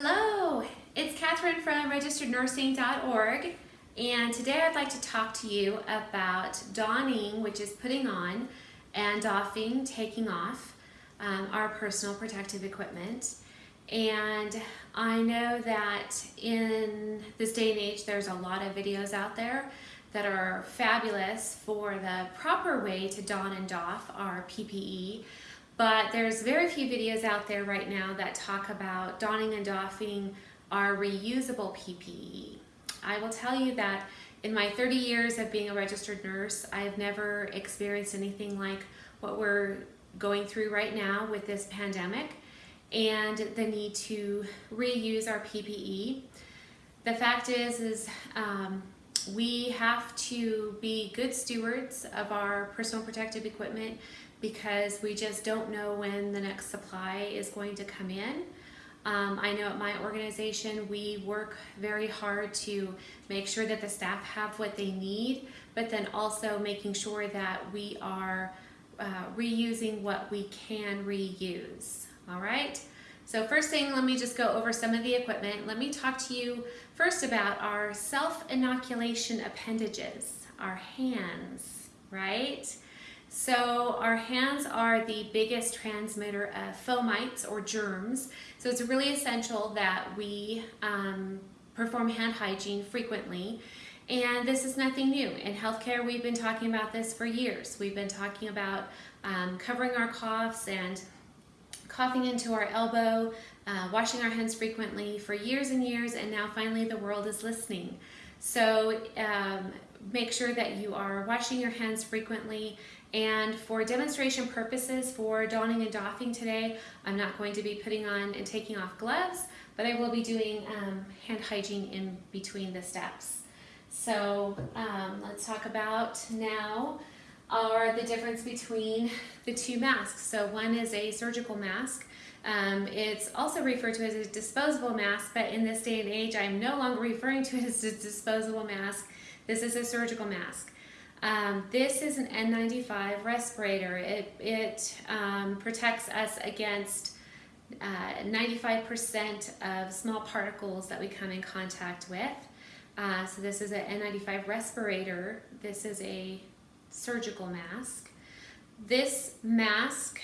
Hello, it's Catherine from registerednursing.org and today I'd like to talk to you about donning, which is putting on, and doffing, taking off um, our personal protective equipment. And I know that in this day and age there's a lot of videos out there that are fabulous for the proper way to don and doff our PPE but there's very few videos out there right now that talk about donning and doffing our reusable PPE. I will tell you that in my 30 years of being a registered nurse, I've never experienced anything like what we're going through right now with this pandemic and the need to reuse our PPE. The fact is, is um, we have to be good stewards of our personal protective equipment because we just don't know when the next supply is going to come in. Um, I know at my organization we work very hard to make sure that the staff have what they need, but then also making sure that we are uh, reusing what we can reuse. All right. So first thing, let me just go over some of the equipment. Let me talk to you first about our self-inoculation appendages, our hands, right? So our hands are the biggest transmitter of fomites or germs. So it's really essential that we um, perform hand hygiene frequently. And this is nothing new. In healthcare, we've been talking about this for years. We've been talking about um, covering our coughs and coughing into our elbow, uh, washing our hands frequently for years and years, and now finally the world is listening. So um, make sure that you are washing your hands frequently and for demonstration purposes for donning and doffing today, I'm not going to be putting on and taking off gloves, but I will be doing um, hand hygiene in between the steps. So um, let's talk about now are the difference between the two masks. So one is a surgical mask. Um, it's also referred to as a disposable mask, but in this day and age, I'm no longer referring to it as a disposable mask. This is a surgical mask. Um, this is an N95 respirator. It, it um, protects us against 95% uh, of small particles that we come in contact with. Uh, so this is an N95 respirator. This is a surgical mask. This mask,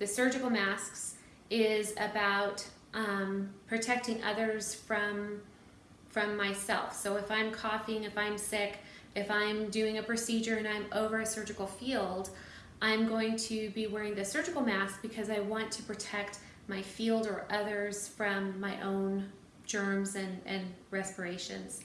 the surgical masks, is about um, protecting others from, from myself. So if I'm coughing, if I'm sick, if I'm doing a procedure and I'm over a surgical field, I'm going to be wearing the surgical mask because I want to protect my field or others from my own germs and, and respirations.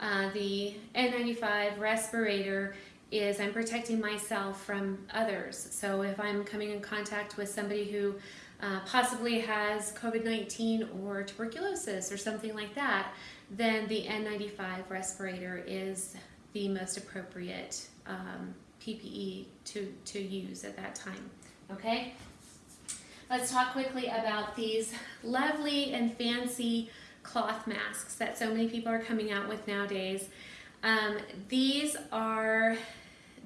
Uh, the N95 respirator is I'm protecting myself from others. So if I'm coming in contact with somebody who uh, possibly has COVID-19 or tuberculosis or something like that, then the N95 respirator is the most appropriate um, PPE to, to use at that time, okay? Let's talk quickly about these lovely and fancy cloth masks that so many people are coming out with nowadays. Um, these are,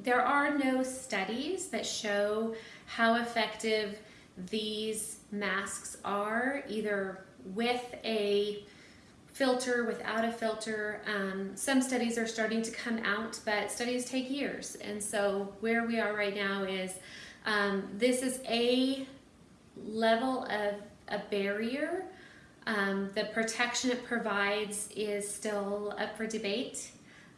there are no studies that show how effective these masks are, either with a filter, without a filter. Um, some studies are starting to come out, but studies take years. And so where we are right now is um, this is a level of a barrier. Um, the protection it provides is still up for debate.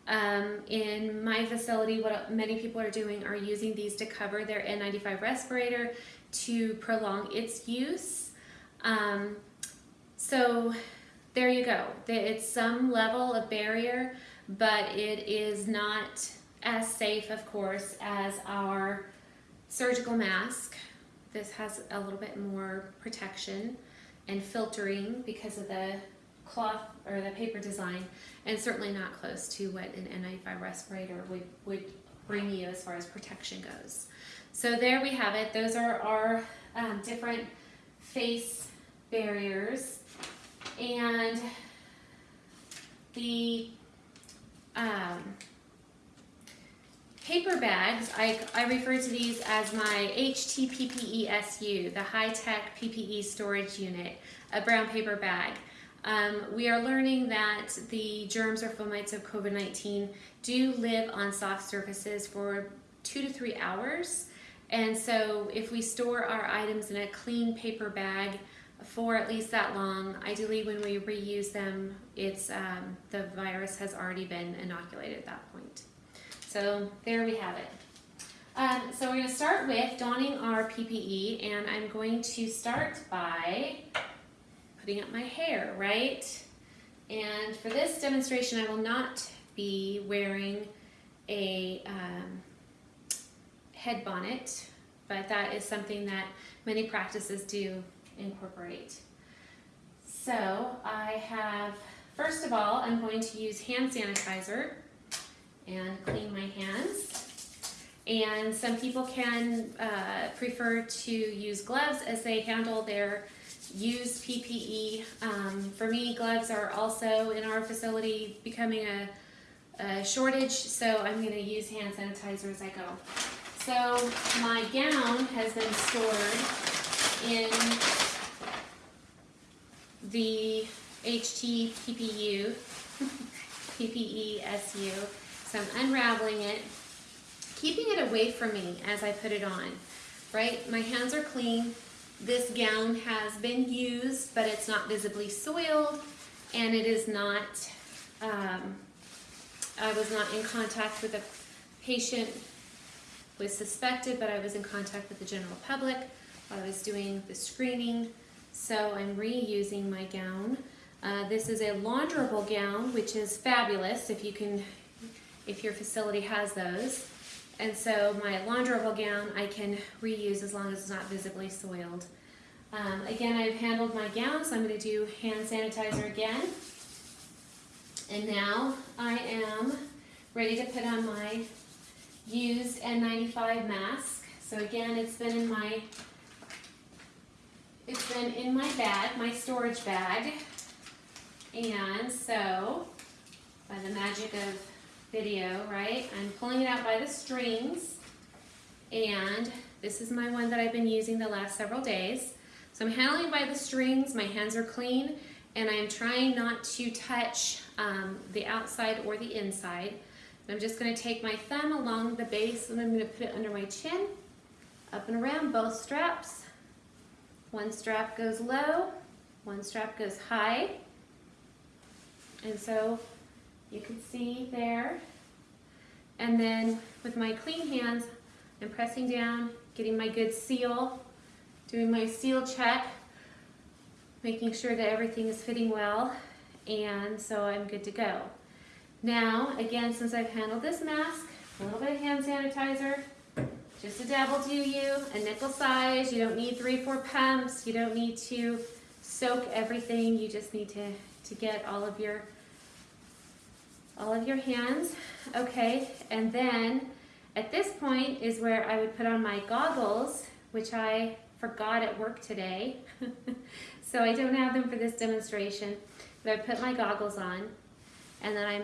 Um, in my facility, what many people are doing are using these to cover their N95 respirator to prolong its use. Um, so there you go. It's some level of barrier, but it is not as safe, of course, as our surgical mask. This has a little bit more protection and filtering because of the cloth or the paper design, and certainly not close to what an N95 respirator would, would bring you as far as protection goes. So there we have it. Those are our um, different face barriers and the um, paper bags, I, I refer to these as my HTPPE SU, the high-tech PPE storage unit, a brown paper bag. Um, we are learning that the germs or fomites of COVID-19 do live on soft surfaces for two to three hours. And so if we store our items in a clean paper bag for at least that long, ideally when we reuse them, it's um, the virus has already been inoculated at that point. So there we have it. Um, so we're going to start with donning our PPE and I'm going to start by putting up my hair, right? And for this demonstration, I will not be wearing a um, head bonnet, but that is something that many practices do incorporate. So I have, first of all, I'm going to use hand sanitizer and clean my hands. And some people can uh, prefer to use gloves as they handle their used PPE. Um, for me, gloves are also in our facility becoming a, a shortage, so I'm going to use hand sanitizer as I go. So my gown has been stored in the HT PPU, PPE SU. So I'm unraveling it keeping it away from me as I put it on, right? My hands are clean. This gown has been used, but it's not visibly soiled, and it is not, um, I was not in contact with a patient was suspected, but I was in contact with the general public while I was doing the screening. So I'm reusing my gown. Uh, this is a launderable gown, which is fabulous if you can, if your facility has those. And so my launderable gown I can reuse as long as it's not visibly soiled. Um, again, I've handled my gown, so I'm going to do hand sanitizer again. And now I am ready to put on my used N95 mask. So again, it's been in my it's been in my bag, my storage bag. And so, by the magic of video, right? I'm pulling it out by the strings and this is my one that I've been using the last several days. So I'm handling by the strings, my hands are clean, and I'm trying not to touch um, the outside or the inside. I'm just gonna take my thumb along the base and I'm gonna put it under my chin, up and around both straps. One strap goes low, one strap goes high. And so you can see there. And then with my clean hands, I'm pressing down, getting my good seal, doing my seal check, making sure that everything is fitting well, and so I'm good to go. Now, again, since I've handled this mask, a little bit of hand sanitizer, just a dab will do you, a nickel size, you don't need three, four pumps, you don't need to soak everything, you just need to, to get all of your all of your hands. Okay, and then at this point is where I would put on my goggles, which I forgot at work today. so I don't have them for this demonstration, but I put my goggles on and then I'm,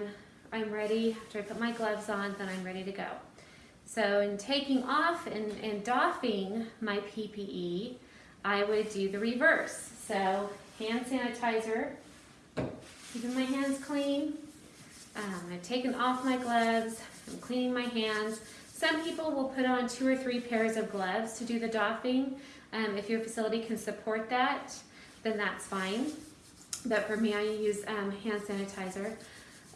I'm ready, after I put my gloves on, then I'm ready to go. So in taking off and, and doffing my PPE, I would do the reverse. So hand sanitizer, keeping my hands clean, um, I've taken off my gloves, I'm cleaning my hands. Some people will put on two or three pairs of gloves to do the doffing. Um, if your facility can support that, then that's fine. But for me, I use um, hand sanitizer.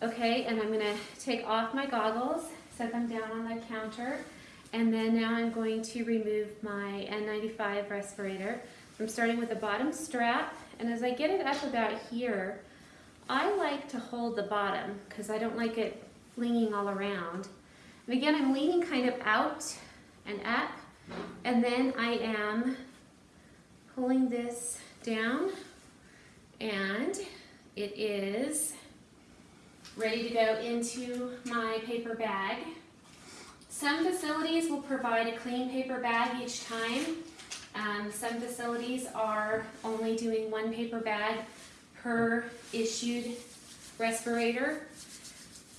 Okay, and I'm gonna take off my goggles, set them down on the counter, and then now I'm going to remove my N95 respirator. I'm starting with the bottom strap, and as I get it up about here, I like to hold the bottom because I don't like it flinging all around. And again, I'm leaning kind of out and up, and then I am pulling this down, and it is ready to go into my paper bag. Some facilities will provide a clean paper bag each time. Um, some facilities are only doing one paper bag per issued respirator.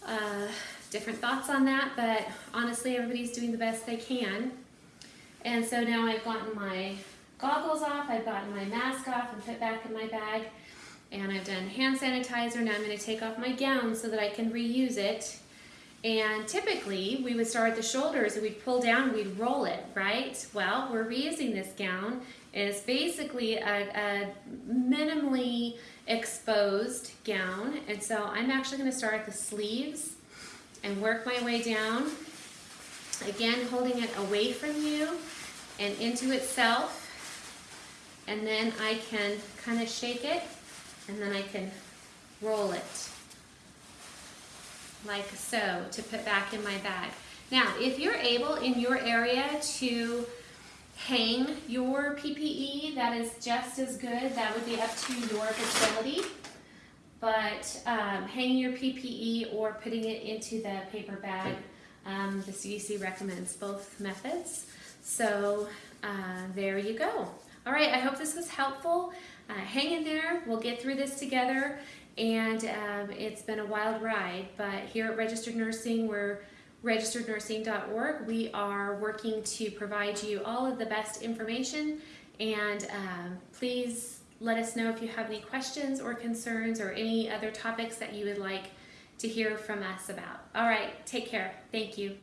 Uh, different thoughts on that, but honestly, everybody's doing the best they can. And so now I've gotten my goggles off, I've gotten my mask off and put back in my bag. And I've done hand sanitizer. Now I'm going to take off my gown so that I can reuse it. And typically we would start at the shoulders and we'd pull down, we'd roll it, right? Well, we're reusing this gown. It's basically a, a minimally exposed gown. And so I'm actually going to start at the sleeves and work my way down. Again, holding it away from you and into itself. And then I can kind of shake it and then I can roll it like so to put back in my bag. Now, if you're able in your area to hang your PPE, that is just as good. That would be up to your facility. But um, hanging your PPE or putting it into the paper bag, um, the CDC recommends both methods. So uh, there you go. All right, I hope this was helpful. Uh, hang in there, we'll get through this together. And um, it's been a wild ride, but here at Registered Nursing, we're registerednursing.org. We are working to provide you all of the best information and um, please let us know if you have any questions or concerns or any other topics that you would like to hear from us about. All right, take care. Thank you.